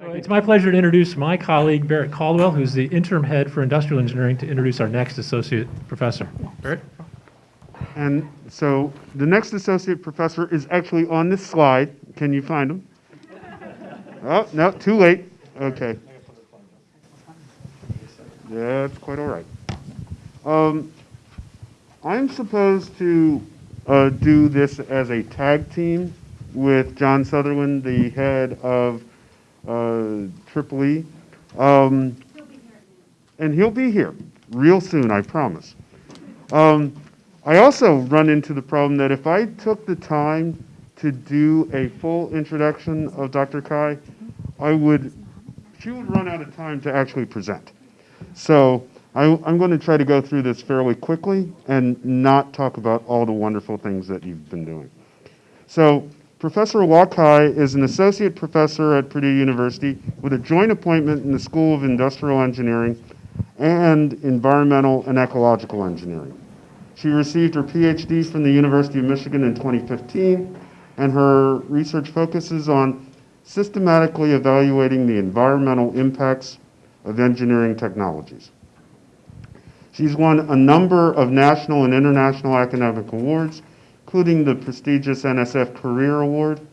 It's my pleasure to introduce my colleague, Barrett Caldwell, who's the interim head for industrial engineering, to introduce our next associate professor. Barrett? And so the next associate professor is actually on this slide. Can you find him? Oh, no, too late. Okay. That's quite all right. Um, I'm supposed to uh, do this as a tag team with John Sutherland, the head of Triple E. Um, and he'll be here real soon, I promise. Um, I also run into the problem that if I took the time to do a full introduction of Dr. Cai, I would, she would run out of time to actually present. So I, am going to try to go through this fairly quickly and not talk about all the wonderful things that you've been doing. So Professor Hua Cai is an associate professor at Purdue University with a joint appointment in the School of Industrial Engineering and Environmental and Ecological Engineering. She received her PhD from the University of Michigan in 2015, and her research focuses on systematically evaluating the environmental impacts of engineering technologies. She's won a number of national and international academic awards, including the prestigious NSF Career Award.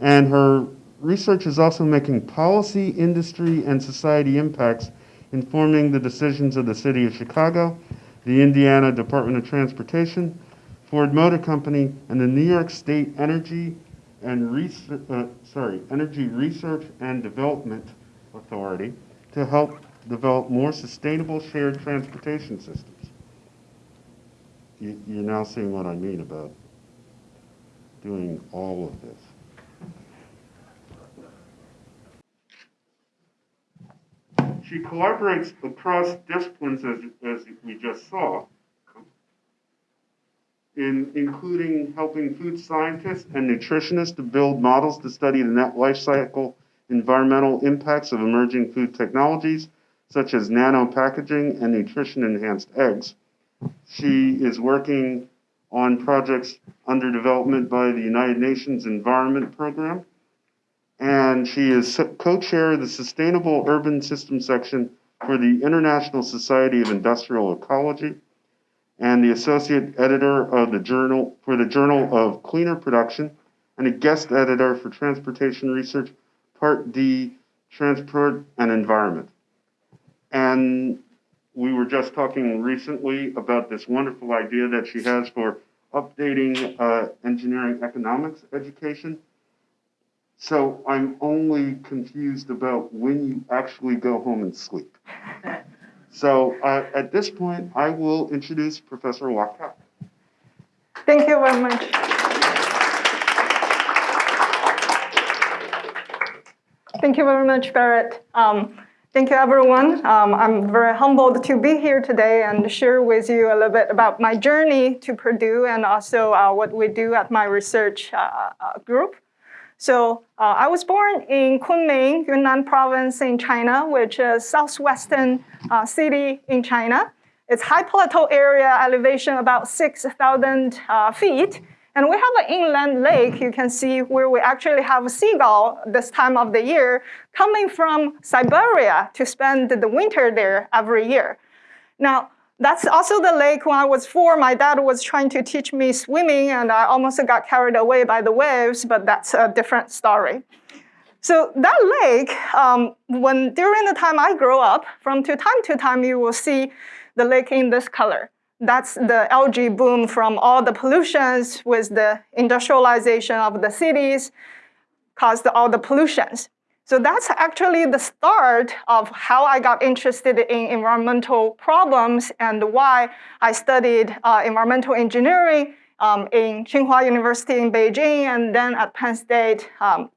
And her research is also making policy, industry, and society impacts informing the decisions of the City of Chicago, the Indiana Department of Transportation, Ford Motor Company, and the New York State Energy and Research, uh, sorry, Energy Research and Development Authority to help develop more sustainable shared transportation systems you, you're now seeing what I mean about doing all of this. She collaborates across disciplines, as, as we just saw, in including helping food scientists and nutritionists to build models to study the net life cycle environmental impacts of emerging food technologies, such as nano packaging and nutrition enhanced eggs. She is working on projects under development by the United Nations Environment Program. And she is co-chair of the Sustainable Urban System section for the International Society of Industrial Ecology and the associate editor of the journal for the Journal of Cleaner Production and a guest editor for Transportation Research, Part D, Transport and Environment. And we were just talking recently about this wonderful idea that she has for updating uh, engineering economics education. So I'm only confused about when you actually go home and sleep. so uh, at this point, I will introduce Professor Hua Cai. Thank you very much. Thank you very much, Barrett. Um, Thank you, everyone. Um, I'm very humbled to be here today and share with you a little bit about my journey to Purdue and also uh, what we do at my research uh, uh, group. So uh, I was born in Kunming, Yunnan province in China, which is southwestern uh, city in China. It's high plateau area, elevation about 6,000 uh, feet. And we have an inland lake, you can see where we actually have a seagull this time of the year coming from Siberia to spend the winter there every year. Now, that's also the lake when I was four, my dad was trying to teach me swimming and I almost got carried away by the waves, but that's a different story. So that lake, um, when during the time I grow up, from to time to time you will see the lake in this color. That's the algae boom from all the pollutions with the industrialization of the cities caused all the pollutions. So that's actually the start of how I got interested in environmental problems and why I studied uh, environmental engineering um, in Tsinghua University in Beijing and then at Penn State. Um,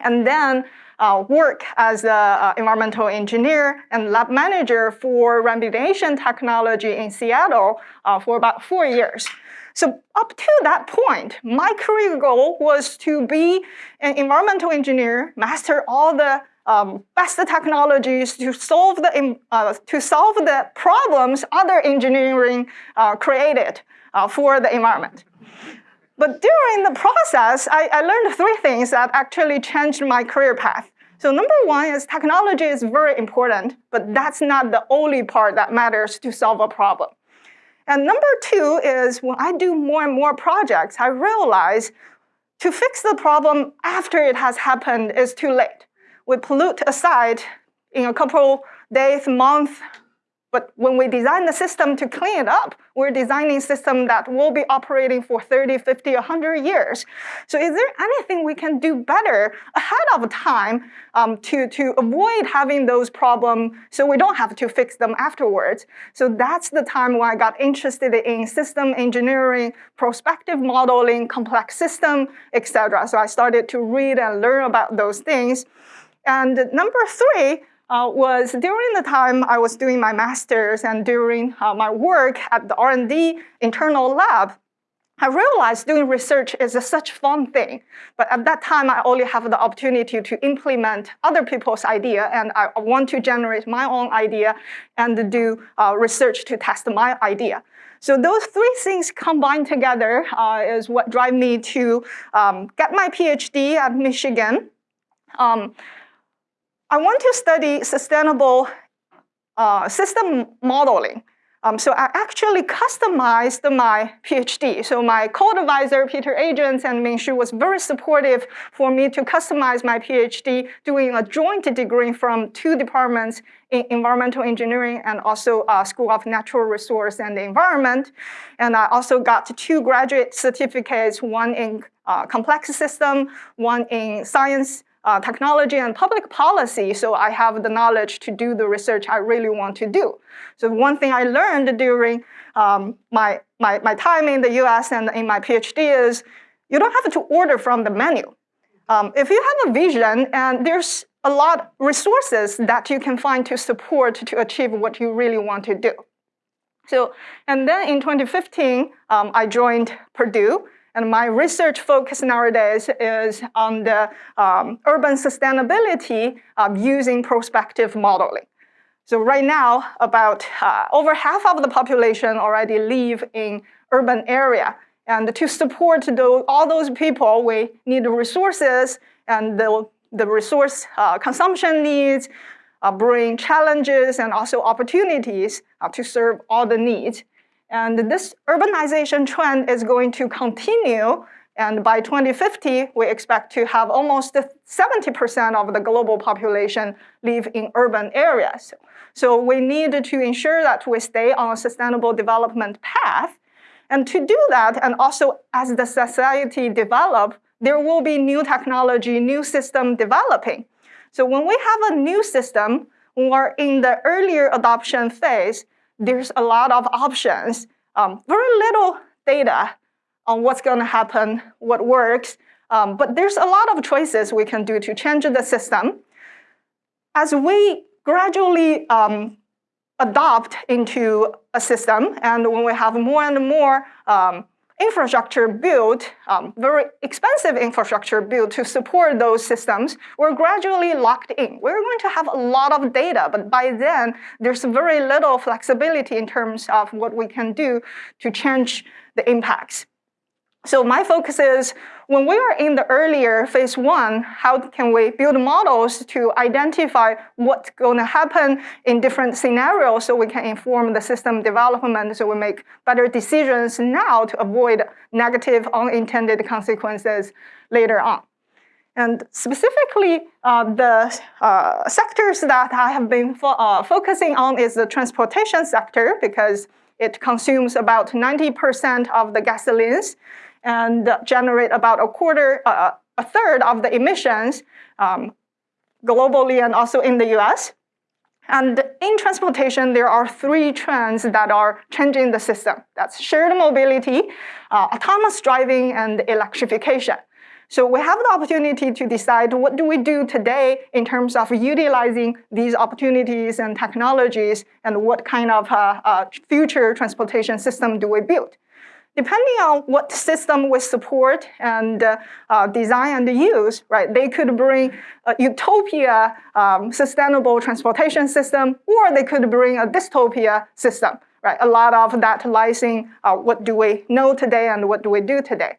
and then uh, work as an uh, environmental engineer and lab manager for remediation technology in Seattle uh, for about four years. So up to that point, my career goal was to be an environmental engineer, master all the um, best technologies to solve the uh, to solve the problems other engineering uh, created uh, for the environment. But during the process, I, I, learned three things that actually changed my career path. So number one is technology is very important, but that's not the only part that matters to solve a problem. And number two is when I do more and more projects, I realize to fix the problem after it has happened is too late. We pollute a site in a couple days, month, but when we design the system to clean it up, we're designing a system that will be operating for 30, 50, 100 years. So is there anything we can do better ahead of time um, to, to avoid having those problems so we don't have to fix them afterwards? So that's the time when I got interested in system engineering, prospective modeling, complex system, etc. So I started to read and learn about those things. And number three, uh, was during the time I was doing my master's and during uh, my work at the R&D internal lab, I realized doing research is a such fun thing. But at that time, I only have the opportunity to implement other people's idea, and I want to generate my own idea and do uh, research to test my idea. So those three things combined together uh, is what drive me to um, get my PhD at Michigan. Um, I want to study sustainable uh, system modeling. Um, so I actually customized my PhD. So my co-advisor, Peter Adriaens and Ming Xu was very supportive for me to customize my PhD doing a joint degree from two departments in environmental engineering and also uh, School of Natural Resource and Environment. And I also got two graduate certificates, one in uh, complex system, one in science uh, technology and public policy, so I have the knowledge to do the research I really want to do. So one thing I learned during um, my, my, my time in the US and in my PhD is you don't have to order from the menu. Um, if you have a vision and there's a lot of resources that you can find to support to achieve what you really want to do. So, and then in 2015, um, I joined Purdue and my research focus nowadays is on the um, urban sustainability of using prospective modeling. So right now, about uh, over half of the population already live in urban area. And to support those, all those people, we need resources and the, the resource uh, consumption needs uh, bring challenges and also opportunities uh, to serve all the needs. And this urbanization trend is going to continue. And by 2050, we expect to have almost 70% of the global population live in urban areas. So we need to ensure that we stay on a sustainable development path. And to do that, and also as the society develop, there will be new technology, new system developing. So when we have a new system, we're in the earlier adoption phase, there's a lot of options, um, very little data on what's going to happen, what works, um, but there's a lot of choices we can do to change the system. As we gradually um, adopt into a system, and when we have more and more um, infrastructure built, um, very expensive infrastructure built to support those systems, we're gradually locked in. We're going to have a lot of data, but by then, there's very little flexibility in terms of what we can do to change the impacts. So my focus is when we are in the earlier phase one, how can we build models to identify what's going to happen in different scenarios so we can inform the system development so we make better decisions now to avoid negative unintended consequences later on. And specifically, uh, the uh, sectors that I have been fo uh, focusing on is the transportation sector because it consumes about 90% of the gasolines and generate about a quarter, uh, a third of the emissions um, globally and also in the US. And in transportation, there are three trends that are changing the system. That's shared mobility, uh, autonomous driving, and electrification. So we have the opportunity to decide what do we do today in terms of utilizing these opportunities and technologies and what kind of uh, uh, future transportation system do we build. Depending on what system we support and uh, uh, design and use, right, they could bring a utopia um, sustainable transportation system, or they could bring a dystopia system, right? A lot of that lies in uh, what do we know today and what do we do today.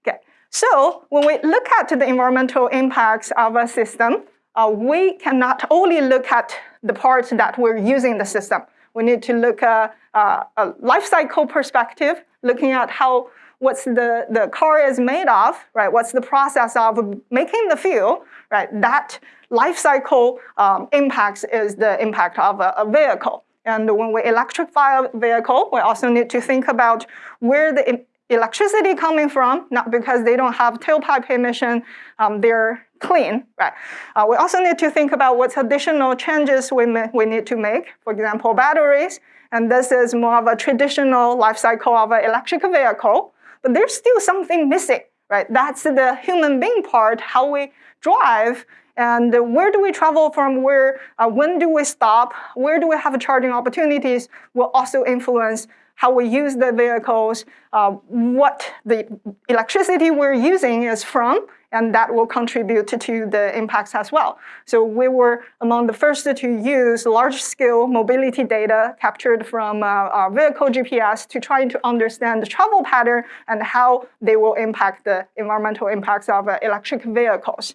Okay, So when we look at the environmental impacts of a system, uh, we cannot only look at the parts that we're using the system. We need to look at uh, a life cycle perspective, looking at how what's the, the car is made of, right? What's the process of making the fuel, right? That life cycle um, impacts is the impact of a, a vehicle. And when we electrify a vehicle, we also need to think about where the electricity coming from, not because they don't have tailpipe emission, um, they're clean, right? Uh, we also need to think about what additional changes we, we need to make, for example, batteries, and this is more of a traditional life cycle of an electric vehicle, but there's still something missing, right? That's the human being part, how we drive, and where do we travel from where, uh, when do we stop, where do we have charging opportunities will also influence how we use the vehicles, uh, what the electricity we're using is from, and that will contribute to the impacts as well. So we were among the first to use large-scale mobility data captured from uh, our vehicle GPS to try to understand the travel pattern and how they will impact the environmental impacts of uh, electric vehicles.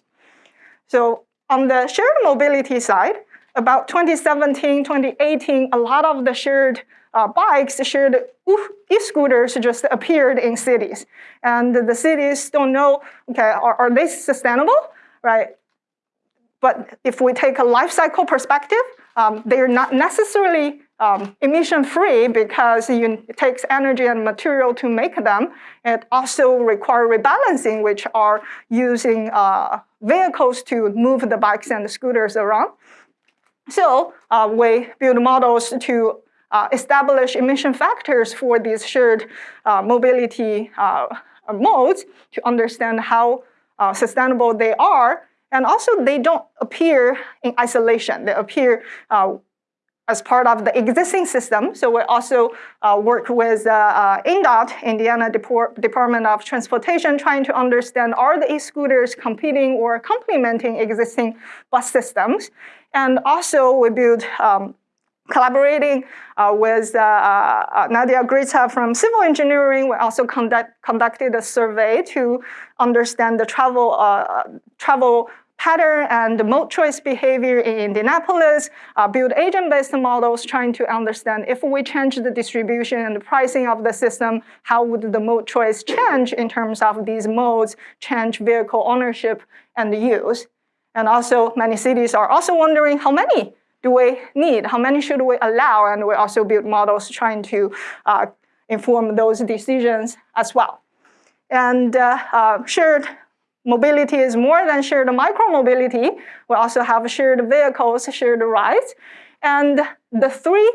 So on the shared mobility side, about 2017, 2018, a lot of the shared uh, bikes, shared e-scooters just appeared in cities. And the cities don't know, okay, are, are they sustainable, right? But if we take a life cycle perspective, um, they're not necessarily um, emission-free because you, it takes energy and material to make them. It also require rebalancing, which are using uh, vehicles to move the bikes and the scooters around. So uh, we build models to uh, establish emission factors for these shared uh, mobility uh, modes to understand how uh, sustainable they are. And also they don't appear in isolation. They appear uh, as part of the existing system. So we also uh, work with uh, uh, INDOT, Indiana Depor Department of Transportation, trying to understand are the e-scooters competing or complementing existing bus systems. And also we build um, collaborating uh, with uh, uh, Nadia Gkritza from civil engineering, we also conduct, conducted a survey to understand the travel, uh, travel pattern and the mode choice behavior in Indianapolis, uh, build agent-based models trying to understand if we change the distribution and the pricing of the system, how would the mode choice change in terms of these modes, change vehicle ownership and use. And also many cities are also wondering how many do we need? How many should we allow? And we also build models trying to uh, inform those decisions as well. And uh, uh, shared mobility is more than shared micromobility. We also have shared vehicles, shared rides. And the three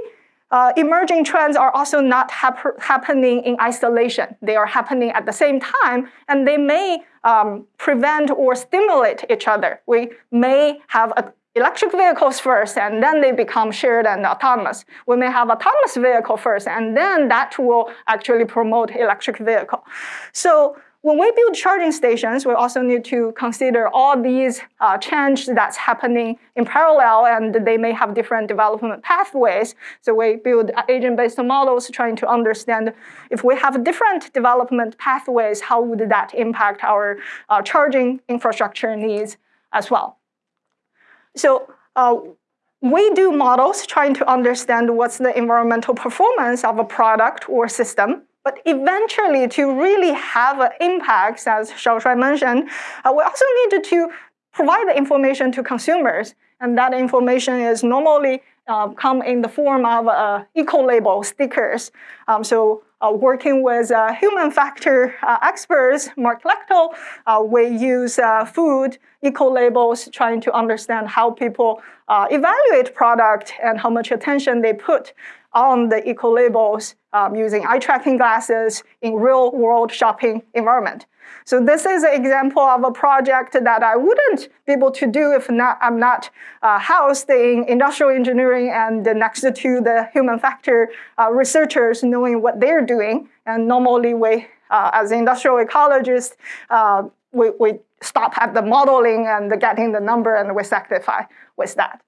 uh, emerging trends are also not hap happening in isolation. They are happening at the same time, and they may um, prevent or stimulate each other. We may have a electric vehicles first, and then they become shared and autonomous. We may have autonomous vehicle first, and then that will actually promote electric vehicle. So when we build charging stations, we also need to consider all these uh, changes that's happening in parallel, and they may have different development pathways. So we build agent-based models trying to understand if we have different development pathways, how would that impact our uh, charging infrastructure needs as well. So uh, we do models trying to understand what's the environmental performance of a product or system. But eventually, to really have an impact, as Xiaoshuai mentioned, uh, we also need to provide the information to consumers. And that information is normally uh, come in the form of uh, eco-label stickers. Um, so uh, working with uh, human factor uh, experts, Mark Lehto, uh, we use uh, food eco-labels trying to understand how people evaluate product and how much attention they put on the eco-labels um, using eye tracking glasses in real world shopping environment. So this is an example of a project that I wouldn't be able to do if not, I'm not uh, housed in industrial engineering and next to the human factor uh, researchers knowing what they're doing. And normally we, uh, as industrial ecologists, uh, we, we stop at the modeling and getting the number and we satisfy with that.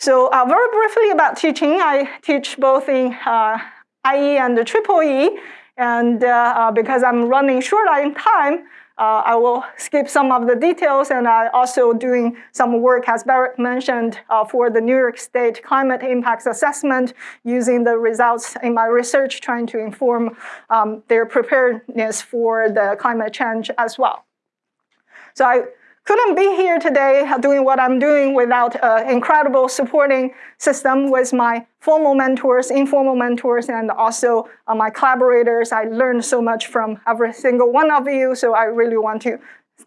So uh, very briefly about teaching, I teach both in uh, IE and Triple E. And uh, uh, because I'm running short on time, uh, I will skip some of the details, and I also doing some work, as Barrett mentioned, uh, for the New York State Climate Impacts Assessment, using the results in my research, trying to inform um, their preparedness for the climate change as well. So I couldn't be here today doing what I'm doing without an incredible supporting system with my formal mentors, informal mentors, and also uh, my collaborators. I learned so much from every single one of you, so I really want to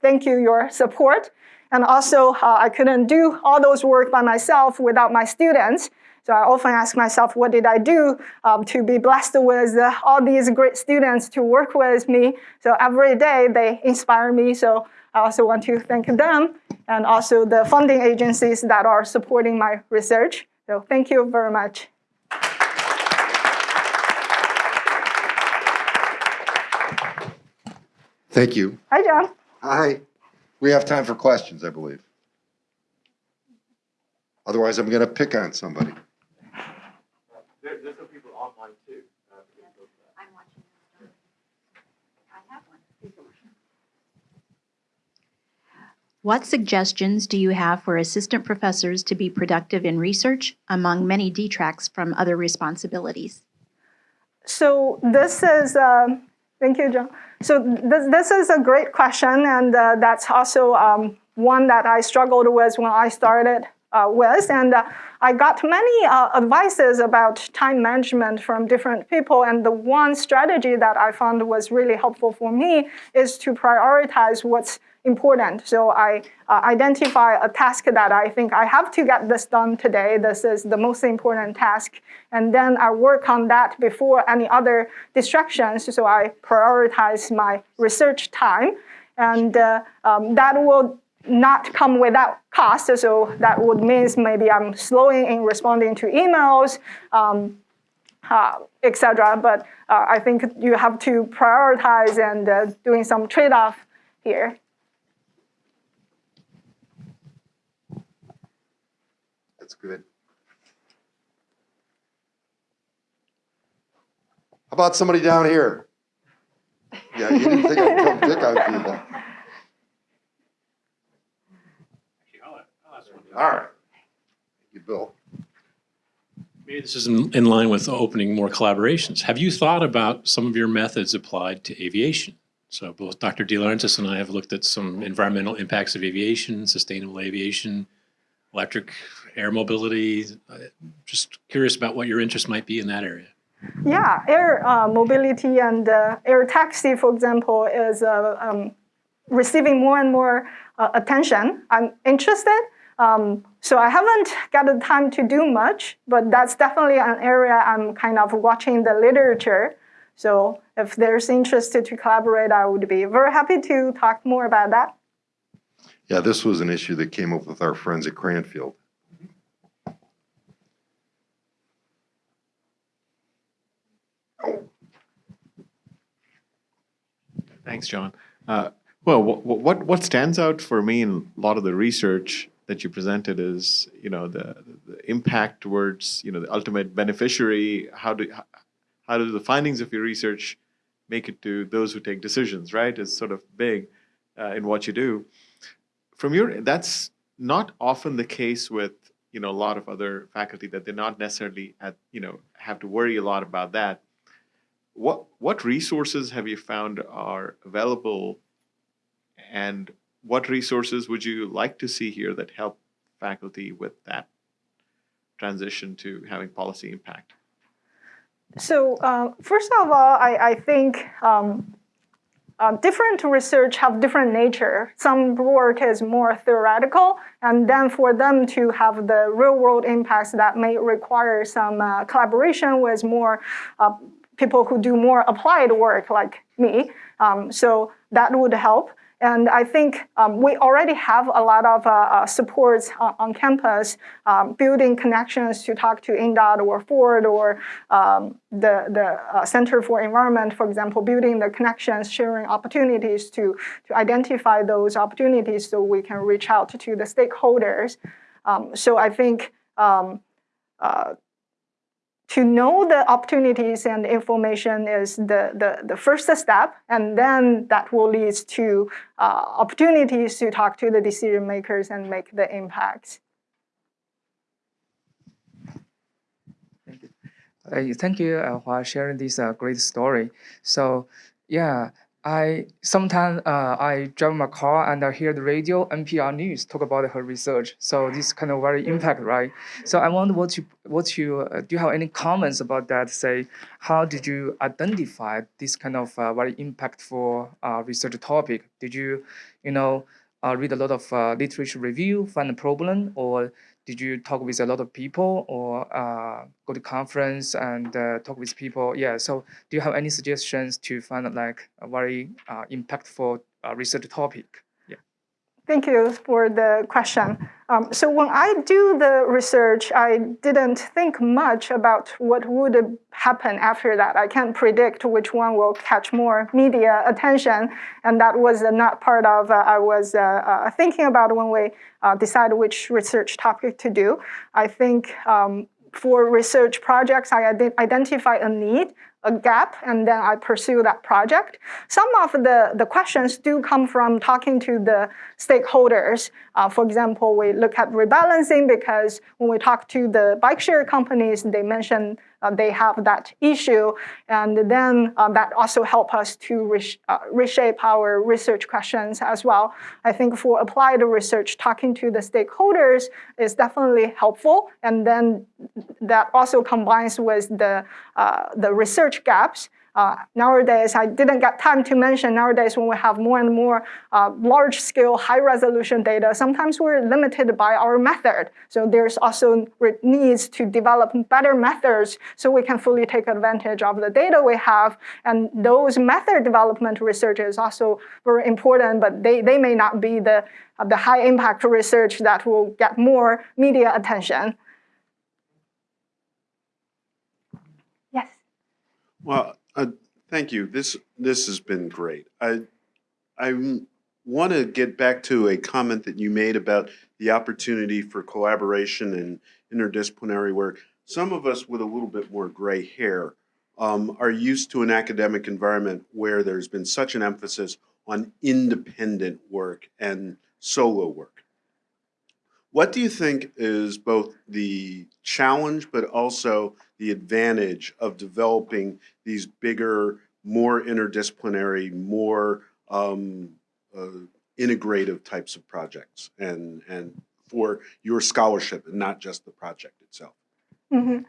thank you your support. And also, uh, I couldn't do all those work by myself without my students. So I often ask myself, what did I do um, to be blessed with uh, all these great students to work with me? So every day they inspire me. So I also want to thank them and also the funding agencies that are supporting my research. So thank you very much. Thank you. Hi, John. Hi. We have time for questions, I believe. Otherwise, I'm going to pick on somebody. There's some people online too. I'm watching. I have one. What suggestions do you have for assistant professors to be productive in research among many detracts from other responsibilities? So this is, um, thank you, John. So this, this is a great question, and uh, that's also um, one that I struggled with when I started uh, with. And uh, I got many uh, advices about time management from different people. And the one strategy that I found was really helpful for me is to prioritize what's important. So I uh, identify a task that I think I have to get this done today. This is the most important task. And then I work on that before any other distractions. So I prioritize my research time. And uh, um, that will not come without cost. So that would mean maybe I'm slowing in responding to emails, um, uh, etc. But uh, I think you have to prioritize and uh, doing some trade-off here. That's good. How about somebody down here? Yeah, you didn't think I'd come pick on people. All right. Thank you, Bill. Maybe this is in in line with opening more collaborations. Have you thought about some of your methods applied to aviation? So both Dr. De and I have looked at some environmental impacts of aviation, sustainable aviation, electric air mobility. Uh, Just curious about what your interest might be in that area. Yeah, air uh, mobility and uh, air taxi, for example, is uh, um, receiving more and more uh, attention. I'm interested. Um, so I haven't got the time to do much, but that's definitely an area I'm kind of watching the literature. So if there's interest to collaborate, I would be very happy to talk more about that. Yeah, this was an issue that came up with our friends at Cranfield. Thanks, John. Uh, well, what, what what stands out for me in a lot of the research that you presented is, you know, the, the impact towards, you know, the ultimate beneficiary. How do how do the findings of your research make it to those who take decisions? Right, is sort of big uh, in what you do. From your, that's not often the case with you know a lot of other faculty that they're not necessarily at you know have to worry a lot about that. What what resources have you found are available, and what resources would you like to see here that help faculty with that transition to having policy impact? So uh, first of all, I, I think um, uh, different research have different nature. Some work is more theoretical, and then for them to have the real world impacts that may require some uh, collaboration with more uh, people who do more applied work like me. Um, so that would help. And I think um, we already have a lot of uh, uh, supports on, campus, um, building connections to talk to INDOT or Ford or um, the, the uh, Center for Environment, for example, building the connections, sharing opportunities to, to identify those opportunities so we can reach out to the stakeholders. Um, so I think um, uh, to know the opportunities and information is the, the, the first step, and then that will lead to uh, opportunities to talk to the decision makers and make the impacts. Uh, thank you uh, for sharing this uh, great story. So yeah, I sometimes uh, I drive my car and I hear the radio NPR news talk about her research. So this kind of very impact, right? So I wonder what you what you uh, do you have any comments about that? Say how did you identify this kind of uh, very impactful uh, research topic? Did you you know uh, read a lot of uh, literature review, find a problem, or did you talk with a lot of people or uh, go to conference and uh, talk with people? Yeah. So do you have any suggestions to find like a very uh, impactful uh, research topic? Thank you for the question. Um, so when I do the research, I didn't think much about what would happen after that. I can't predict which one will catch more media attention, and that was not part of uh, I was uh, uh, thinking about when we uh, decide which research topic to do. I think um, for research projects, I ide- identify a need, a gap, and then I pursue that project. Some of the, the questions do come from talking to the stakeholders. Uh, for example, we look at rebalancing because when we talk to the bike share companies, they mention they have that issue, and then uh, that also help us to uh, reshape our research questions as well. I think for applied research, talking to the stakeholders is definitely helpful, and then that also combines with the uh, the research gaps. Uh, nowadays, I didn't get time to mention nowadays when we have more and more uh, large scale, high resolution data, sometimes we're limited by our method. So there's also needs to develop better methods so we can fully take advantage of the data we have. And those method development research is also very important, but they, they may not be the, uh, the high impact research that will get more media attention. Yes. Well, uh, thank you. This, this has been great. I, I want to get back to a comment that you made about the opportunity for collaboration and interdisciplinary work. Some of us with a little bit more gray hair um, are used to an academic environment where there's been such an emphasis on independent work and solo work. What do you think is both the challenge but also the advantage of developing these bigger, more interdisciplinary, more um, uh, integrative types of projects and, and for your scholarship and not just the project itself? Mhm.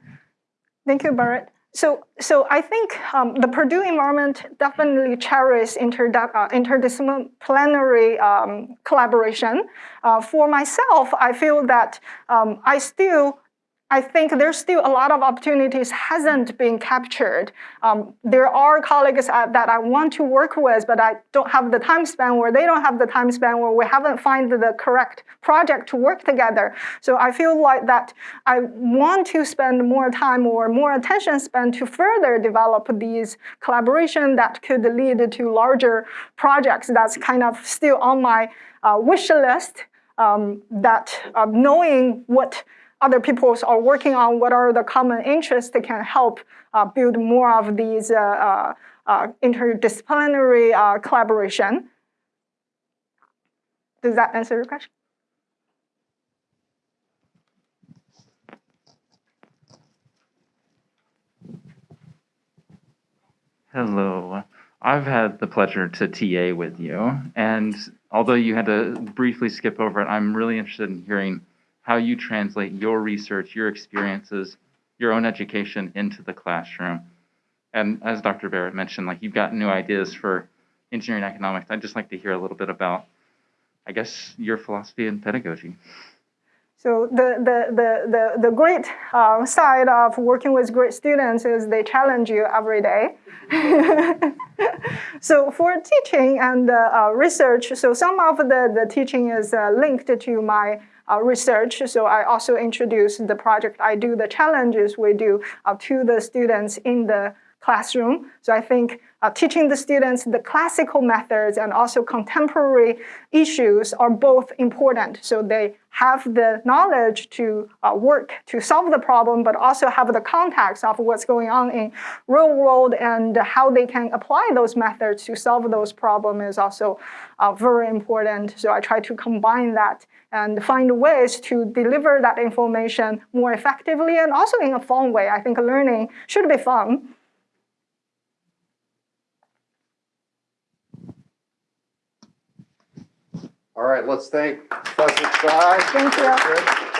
Thank you, Barrett. So, so I think um, the Purdue environment definitely cherishes inter- uh, interdisciplinary um, collaboration. Uh, for myself, I feel that um, I still I think there's still a lot of opportunities hasn't been captured. Um, there are colleagues uh, that I want to work with, but I don't have the time span, or they don't have the time span, or we haven't found the correct project to work together. So I feel like that I want to spend more time or more attention spent to further develop these collaboration that could lead to larger projects. That's kind of still on my uh, wish list. Um, that uh, knowing what other people are working on what are the common interests that can help uh, build more of these uh, uh, uh interdisciplinary uh, collaboration. Does that answer your question? Hello. I've had the pleasure to TA with you, and although you had to briefly skip over it, I'm really interested in hearing how you translate your research, your experiences, your own education into the classroom. And as Dr. Barrett mentioned, like you've got new ideas for engineering economics. I'd just like to hear a little bit about, I guess, your philosophy and pedagogy. So the, the, the, the, the great uh, side of working with great students is they challenge you every day. so for teaching and uh, research, so some of the, the teaching is uh, linked to my uh, research. So I also introduce the project I do, the challenges we do uh, to the students in the classroom. So I think uh, teaching the students the classical methods and also contemporary issues are both important. So they have the knowledge to uh, work to solve the problem, but also have the context of what's going on in real world and how they can apply those methods to solve those problems is also uh, very important. So I try to combine that and find ways to deliver that information more effectively and also in a fun way. I think learning should be fun. All right, let's thank. Thank you.